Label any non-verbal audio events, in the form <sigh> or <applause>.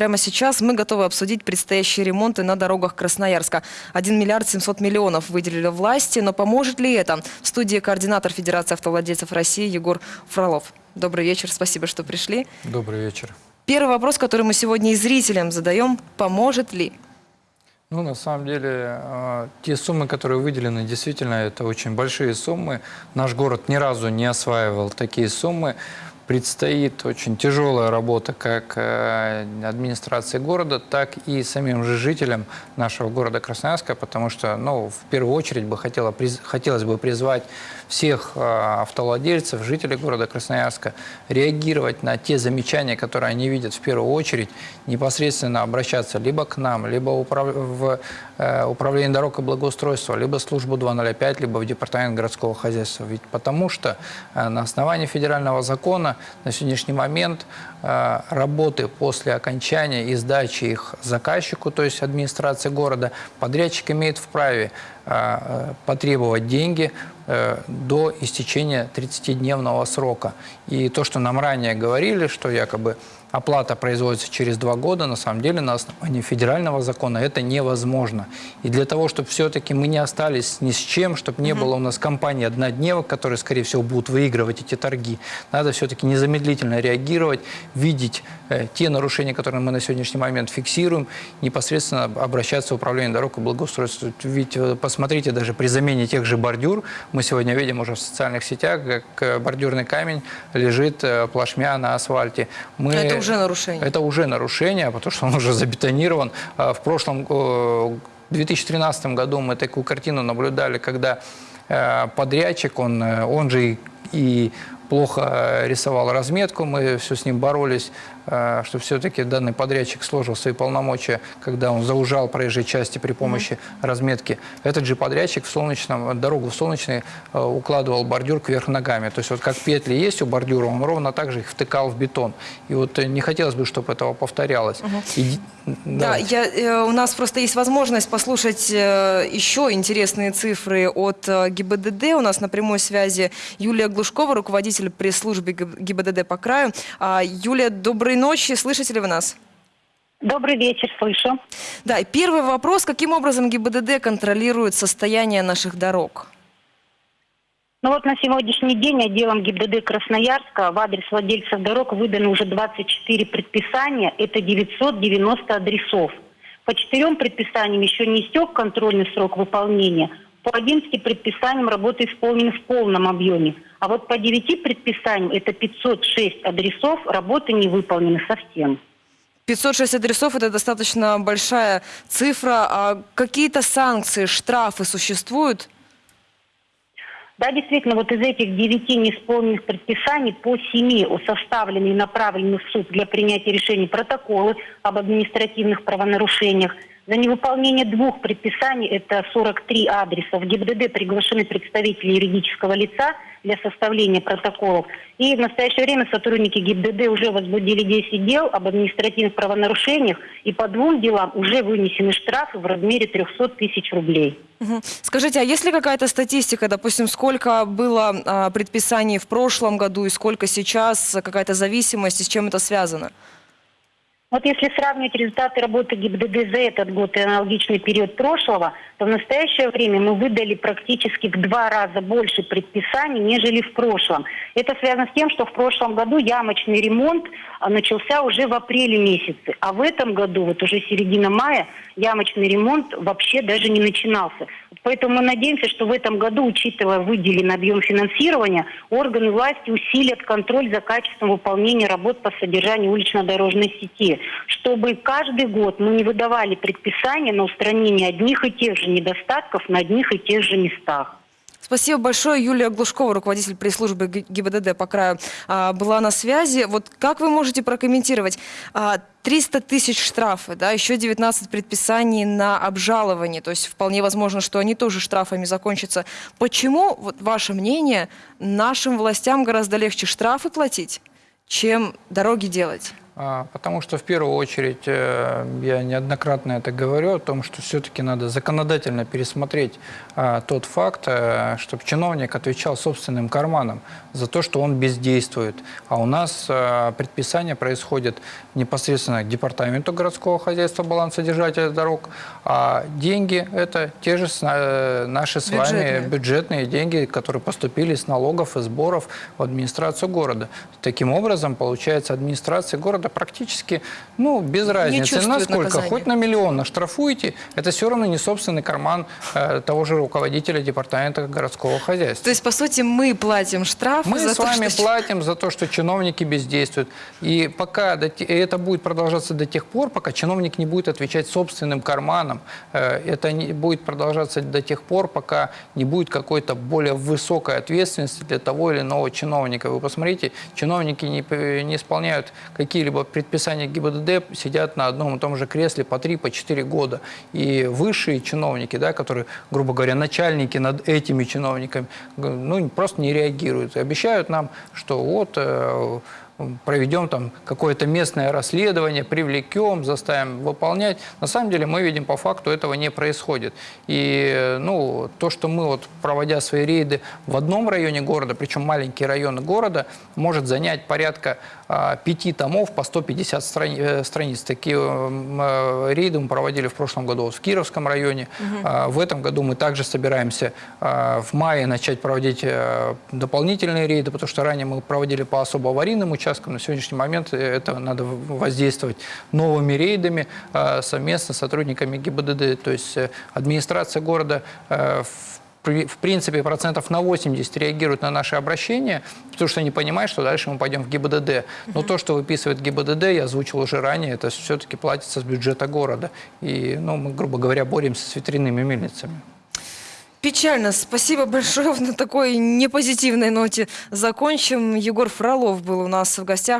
Прямо сейчас мы готовы обсудить предстоящие ремонты на дорогах Красноярска. 1 миллиард 700 миллионов выделили власти, но поможет ли это? В студии координатор Федерации автовладельцев России Егор Фролов. Добрый вечер, спасибо, что пришли. Добрый вечер. Первый вопрос, который мы сегодня и зрителям задаем, поможет ли? Ну, на самом деле, э, те суммы, которые выделены, действительно, это очень большие суммы. Наш город ни разу не осваивал такие суммы предстоит очень тяжелая работа как э, администрации города, так и самим же жителям нашего города Красноярска, потому что, ну, в первую очередь бы хотела, хотелось бы призвать всех э, автовладельцев, жителей города Красноярска реагировать на те замечания, которые они видят в первую очередь, непосредственно обращаться либо к нам, либо в э, управление дорог и благоустройства, либо службу 205, либо в департамент городского хозяйства. Ведь потому что на основании федерального закона на сегодняшний момент э, работы после окончания и сдачи их заказчику, то есть администрации города, подрядчик имеет вправе э, потребовать деньги э, до истечения 30-дневного срока. И то, что нам ранее говорили, что якобы оплата производится через два года, на самом деле на основании федерального закона это невозможно. И для того, чтобы все-таки мы не остались ни с чем, чтобы не было у нас компании однодневок, которые, скорее всего, будут выигрывать эти торги, надо все-таки незамедлительно реагировать, видеть э, те нарушения, которые мы на сегодняшний момент фиксируем, непосредственно обращаться в управление дорог и благоустройства. Ведь э, посмотрите, даже при замене тех же бордюр, мы сегодня видим уже в социальных сетях, как э, бордюрный камень лежит э, плашмя на асфальте. Мы... Уже нарушение. Это уже нарушение, потому что он уже забетонирован. А в прошлом, в 2013 году мы такую картину наблюдали, когда э, подрядчик, он, э, он же и плохо рисовал разметку, мы все с ним боролись, Э, что все-таки данный подрядчик сложил свои полномочия, когда он заужал проезжие части при помощи mm -hmm. разметки. Этот же подрядчик в солнечном, дорогу в солнечный э, укладывал бордюр кверх ногами. То есть вот как петли есть у бордюра, он ровно так же их втыкал в бетон. И вот э, не хотелось бы, чтобы этого повторялось. Mm -hmm. И, да, я, у нас просто есть возможность послушать еще интересные цифры от ГИБДД. У нас на прямой связи Юлия Глушкова, руководитель пресс-службы ГИБДД по краю. А, Юлия, добрый ночи. Слышите ли вы нас? Добрый вечер, слышу. Да, и первый вопрос. Каким образом ГИБДД контролирует состояние наших дорог? Ну вот на сегодняшний день отделом ГИБДД Красноярска в адрес владельцев дорог выдано уже 24 предписания. Это 990 адресов. По четырем предписаниям еще не истек контрольный срок выполнения. По 11 предписаниям работа исполнена в полном объеме. А вот по 9 предписаниям, это 506 адресов, работы не выполнены совсем. 506 адресов – это достаточно большая цифра. А какие-то санкции, штрафы существуют? Да, действительно, вот из этих девяти неисполненных предписаний по семи составлены и направлены в суд для принятия решений протоколы об административных правонарушениях – за невыполнение двух предписаний, это 43 адреса, в ГИБДД приглашены представители юридического лица для составления протоколов. И в настоящее время сотрудники ГИБДД уже возбудили 10 дел об административных правонарушениях, и по двум делам уже вынесены штрафы в размере 300 тысяч рублей. Угу. Скажите, а есть ли какая-то статистика, допустим, сколько было а, предписаний в прошлом году и сколько сейчас, какая-то зависимость, и с чем это связано? Вот если сравнивать результаты работы ГИБДД за этот год и аналогичный период прошлого, то в настоящее время мы выдали практически в два раза больше предписаний, нежели в прошлом. Это связано с тем, что в прошлом году ямочный ремонт а, начался уже в апреле месяце, а в этом году, вот уже середина мая, ямочный ремонт вообще даже не начинался. Поэтому мы надеемся, что в этом году, учитывая выделенный объем финансирования, органы власти усилят контроль за качеством выполнения работ по содержанию улично-дорожной сети, чтобы каждый год мы не выдавали предписания на устранение одних и тех же недостатков на одних и тех же местах. Спасибо большое. Юлия Глушкова, руководитель пресс-службы ГИБДД по краю, а, была на связи. Вот как вы можете прокомментировать? 300 а, тысяч штрафы, да, еще 19 предписаний на обжалование. То есть вполне возможно, что они тоже штрафами закончатся. Почему, вот ваше мнение, нашим властям гораздо легче штрафы платить, чем дороги делать? А, Потому что в первую очередь э, я неоднократно это говорю о том, что все-таки надо законодательно пересмотреть а, тот факт, чтобы чиновник отвечал собственным карманом за то, что он бездействует. А у нас а, предписание происходит непосредственно к департаменту городского хозяйства, балансодержателя дорог, а деньги это те же э, наши с Бюджетные. вами бюджетные деньги, которые поступили с налогов и сборов в администрацию города. Таким образом, получается, администрация города практически, ну, без разницы, насколько, наказания. хоть на миллион наштрафуете, это все равно не собственный карман э, того же руководителя департамента городского хозяйства. То есть, по сути, мы платим штрафы Мы за с то, вами что... платим за то, что чиновники бездействуют. И пока это будет продолжаться до тех пор, пока чиновник не будет отвечать собственным карманом. Э, Это не будет продолжаться до тех пор, пока не будет какой-то более высокой ответственности для того или иного чиновника. Вы посмотрите, чиновники не, не исполняют какие-либо предписания ГИБДД, сидят на одном и том же кресле по 3, по 4 года. И высшие чиновники, да, которые, грубо говоря, начальники над этими чиновниками, ну, просто не реагируют. И обещают нам, что вот э, проведем там какое-то местное расследование, привлекем, заставим выполнять. На самом деле мы видим по факту этого не происходит. И э, ну, то, что мы вот проводя свои рейды в одном районе города, причем маленькие районы города, может занять порядка а, пяти томов по 150 страни- э, страниц. Такие м, э, рейды мы проводили в прошлом году вот в Кировском районе. А, В этом году мы также собираемся а, в мае начать проводить э, дополнительные рейды, потому что ранее мы проводили по особо аварийным участкам. На сегодняшний момент это надо воздействовать новыми рейдами а, совместно с сотрудниками ГИБДД. То есть э, администрация города э, в в принципе, процентов на 80 реагируют на наши обращения, потому что они понимают, что дальше мы пойдем в ГИБДД. Но то, что выписывает ГИБДД, я озвучил уже ранее, это все-таки платится с бюджета города. И, ну, мы, грубо говоря, боремся с ветряными мельницами. Печально. Спасибо большое. <laughs> На такой непозитивной ноте закончим. Егор Фролов был у нас в гостях.